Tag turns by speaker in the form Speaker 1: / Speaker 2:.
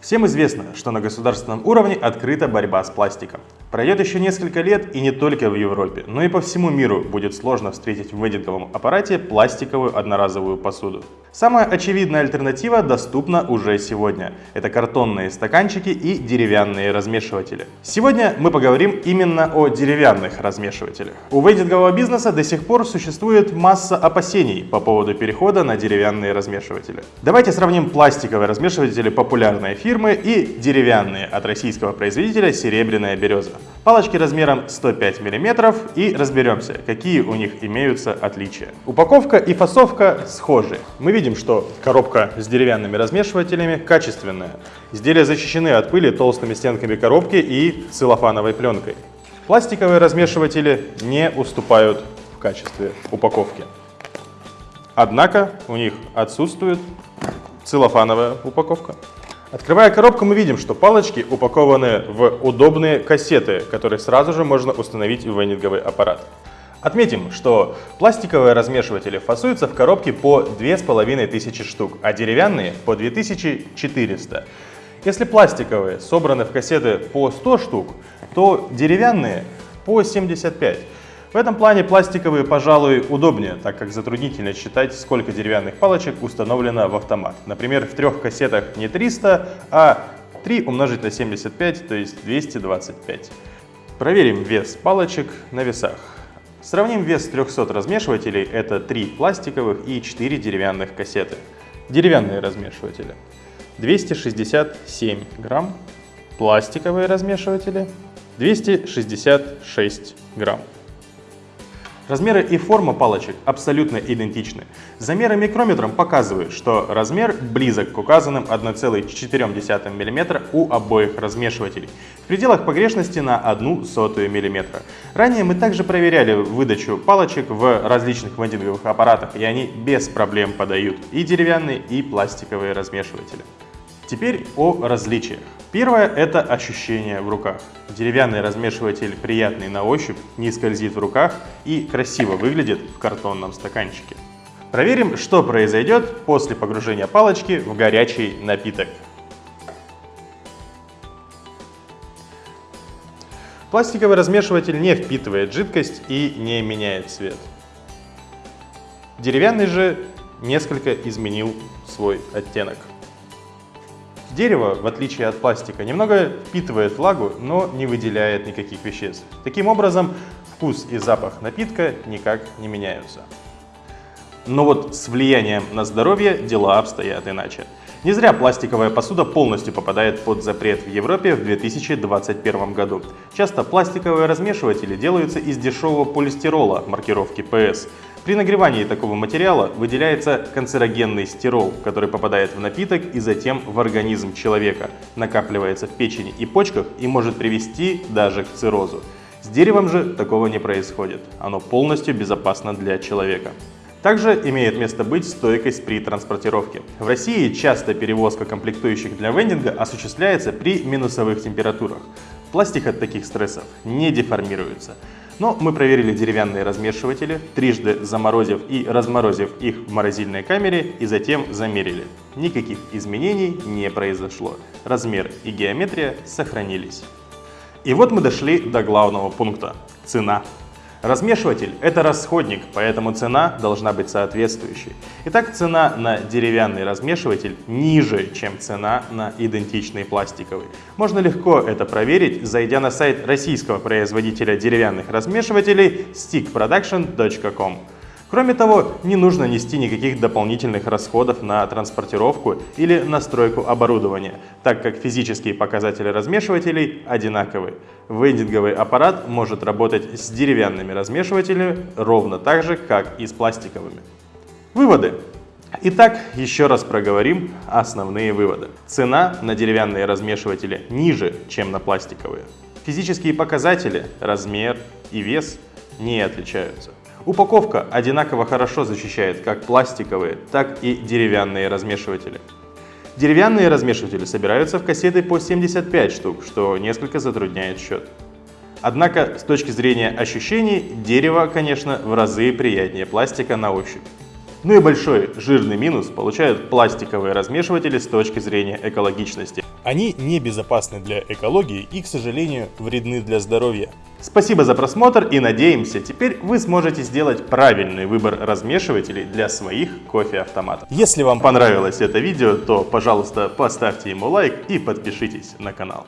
Speaker 1: Всем известно, что на государственном уровне открыта борьба с пластиком. Пройдет еще несколько лет и не только в Европе, но и по всему миру будет сложно встретить в вейдинговом аппарате пластиковую одноразовую посуду. Самая очевидная альтернатива доступна уже сегодня. Это картонные стаканчики и деревянные размешиватели. Сегодня мы поговорим именно о деревянных размешивателях. У вейдингового бизнеса до сих пор существует масса опасений по поводу перехода на деревянные размешиватели. Давайте сравним пластиковые размешиватели популярной фирмы и деревянные от российского производителя «Серебряная береза». Палочки размером 105 мм и разберемся, какие у них имеются отличия. Упаковка и фасовка схожи. Мы видим, что коробка с деревянными размешивателями качественная. Изделия защищены от пыли толстыми стенками коробки и целлофановой пленкой. Пластиковые размешиватели не уступают в качестве упаковки. Однако у них отсутствует целлофановая упаковка. Открывая коробку, мы видим, что палочки упакованы в удобные кассеты, которые сразу же можно установить в венинговый аппарат. Отметим, что пластиковые размешиватели фасуются в коробке по 2500 штук, а деревянные по 2400. Если пластиковые собраны в кассеты по 100 штук, то деревянные по 75. В этом плане пластиковые, пожалуй, удобнее, так как затруднительно считать, сколько деревянных палочек установлено в автомат. Например, в трех кассетах не 300, а 3 умножить на 75, то есть 225. Проверим вес палочек на весах. Сравним вес 300 размешивателей, это 3 пластиковых и 4 деревянных кассеты. Деревянные размешиватели 267 грамм, пластиковые размешиватели 266 грамм. Размеры и форма палочек абсолютно идентичны. Замеры микрометром показывают, что размер близок к указанным 1,4 мм у обоих размешивателей, в пределах погрешности на 1 сотую мм. Ранее мы также проверяли выдачу палочек в различных вендинговых аппаратах, и они без проблем подают и деревянные, и пластиковые размешиватели. Теперь о различиях. Первое – это ощущение в руках. Деревянный размешиватель приятный на ощупь, не скользит в руках и красиво выглядит в картонном стаканчике. Проверим, что произойдет после погружения палочки в горячий напиток. Пластиковый размешиватель не впитывает жидкость и не меняет цвет. Деревянный же несколько изменил свой оттенок. Дерево, в отличие от пластика, немного впитывает влагу, но не выделяет никаких веществ. Таким образом, вкус и запах напитка никак не меняются. Но вот с влиянием на здоровье дела обстоят иначе. Не зря пластиковая посуда полностью попадает под запрет в Европе в 2021 году. Часто пластиковые размешиватели делаются из дешевого полистирола маркировки PS. При нагревании такого материала выделяется канцерогенный стирол, который попадает в напиток и затем в организм человека, накапливается в печени и почках и может привести даже к циррозу. С деревом же такого не происходит, оно полностью безопасно для человека. Также имеет место быть стойкость при транспортировке. В России часто перевозка комплектующих для вендинга осуществляется при минусовых температурах. Пластик от таких стрессов не деформируется. Но мы проверили деревянные размешиватели, трижды заморозив и разморозив их в морозильной камере и затем замерили. Никаких изменений не произошло. Размер и геометрия сохранились. И вот мы дошли до главного пункта – цена. Размешиватель – это расходник, поэтому цена должна быть соответствующей. Итак, цена на деревянный размешиватель ниже, чем цена на идентичный пластиковый. Можно легко это проверить, зайдя на сайт российского производителя деревянных размешивателей stickproduction.com. Кроме того, не нужно нести никаких дополнительных расходов на транспортировку или настройку оборудования, так как физические показатели размешивателей одинаковы. Вендинговый аппарат может работать с деревянными размешивателями ровно так же, как и с пластиковыми. Выводы. Итак, еще раз проговорим основные выводы. Цена на деревянные размешиватели ниже, чем на пластиковые. Физические показатели, размер и вес не отличаются. Упаковка одинаково хорошо защищает как пластиковые, так и деревянные размешиватели. Деревянные размешиватели собираются в кассеты по 75 штук, что несколько затрудняет счет. Однако, с точки зрения ощущений, дерево, конечно, в разы приятнее пластика на ощупь. Ну и большой жирный минус получают пластиковые размешиватели с точки зрения экологичности. Они небезопасны для экологии и, к сожалению, вредны для здоровья. Спасибо за просмотр и надеемся, теперь вы сможете сделать правильный выбор размешивателей для своих кофе-автоматов. Если вам понравилось это видео, то, пожалуйста, поставьте ему лайк и подпишитесь на канал.